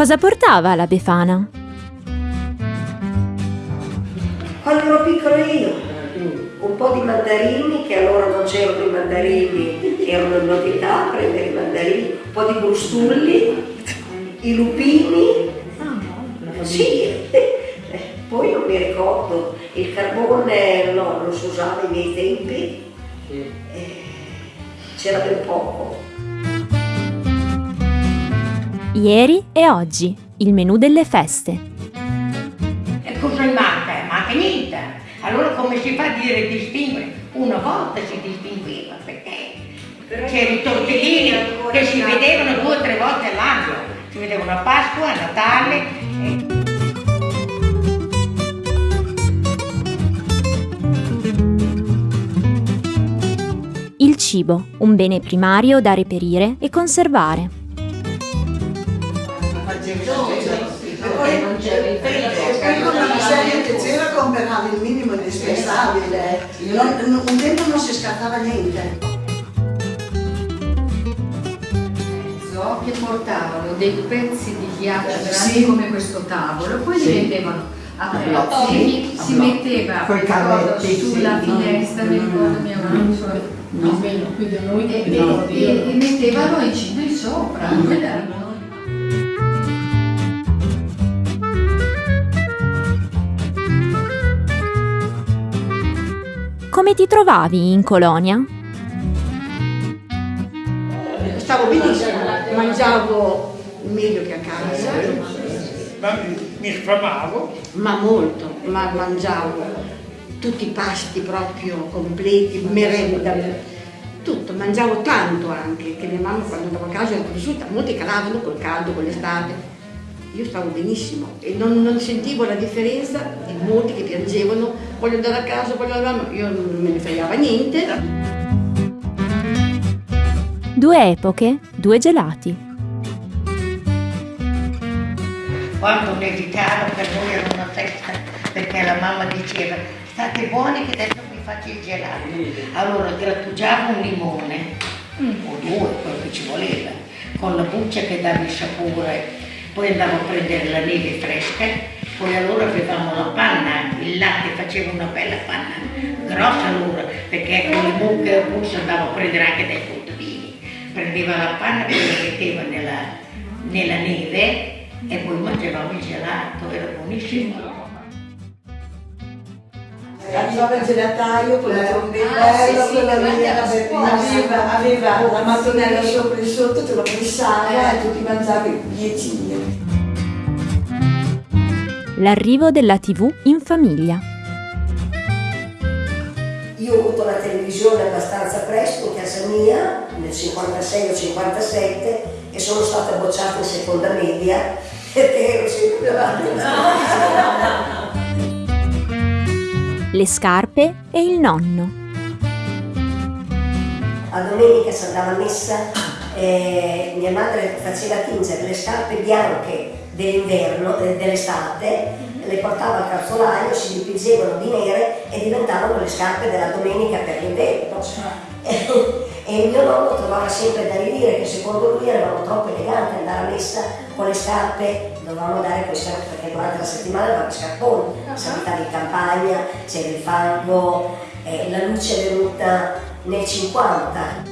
Cosa portava la Befana? Quando ero piccola io, un po' di mandarini, che allora non c'erano i mandarini, erano una novità, prendere i mandarini, un po' di brustulli, i lupini, sì, poi non mi ricordo, il carbone no, non si usava ai miei tempi, eh, c'era ben poco. Ieri e oggi, il menù delle feste. E cosa manca? Manca niente. Allora come si fa a dire distinguere? Una volta si distingueva perché c'erano i tortellini che si vedevano due o tre volte all'anno. Si vedevano a Pasqua, a Natale. E... Il cibo, un bene primario da reperire e conservare. E poi con la miseria che c'era comperavi il minimo indispensabile. Non, un tempo non si scattava niente. che portavano dei pezzi di ghiaccio grandi Sì. come questo tavolo, poi li Sì. mettevano a A pezzi, blocchi. si metteva cavetti, sulla sì. finestra, mi ricordo mia mamma, No. Almeno qui da noi e, e- e- mettevano il cibo in sopra. quella- Come ti trovavi in colonia? Stavo benissimo, mangiavo meglio che a casa, Ma mi, sfamavo. ma molto, ma mangiavo tutti i pasti proprio completi, merenda, tutto, mangiavo tanto anche, che mia mamma quando andavo a casa era cresciuta, molti calavano col caldo, con l'estate. Io stavo benissimo e non, non sentivo la differenza di molti che piangevano, voglio andare a casa, voglio andare, a- io non me ne fregava niente. Due epoche, due gelati. Quando nevicava per noi era una festa perché la mamma diceva state buoni che adesso vi faccio il gelato. Allora grattugiavo un limone o due, quello che ci voleva, con la buccia che dava il sapore, poi andavo a prendere la neve fresca, poi allora avevamo la panna, il latte faceva una bella panna, grossa allora, perché con le mucche e bucce andavo a prendere anche dai contadini. Prendeva la panna, poi la metteva nella, nella neve e poi mangiavamo il gelato, era buonissimo. Arrivava il gelataio con la trombetta, Ah, sì, bello, sì, bella, scuola. aveva, aveva la mattonella sopra e sotto, te lo pressava e tu ti mangiavi dieci lire. L'arrivo della TV in famiglia. Io ho avuto la televisione abbastanza presto in casa mia, nel 56 o 57, e sono stata bocciata in seconda media perché ero sempre davanti alla Le scarpe e il nonno. A domenica si andava a messa, eh, mia madre faceva tingere le scarpe bianche dell'inverno, de- dell'estate, le portava al calzolaio, si dipingevano di nere e diventavano le scarpe della domenica per l'inverno. E mio nonno trovava sempre da ridire che secondo lui eravamo troppo eleganti andare a messa con le scarpe, dovevamo con le scarpe perché durante la settimana i scarponi, si abitava in campagna, c'era il fango, eh, la luce è venuta nel 50.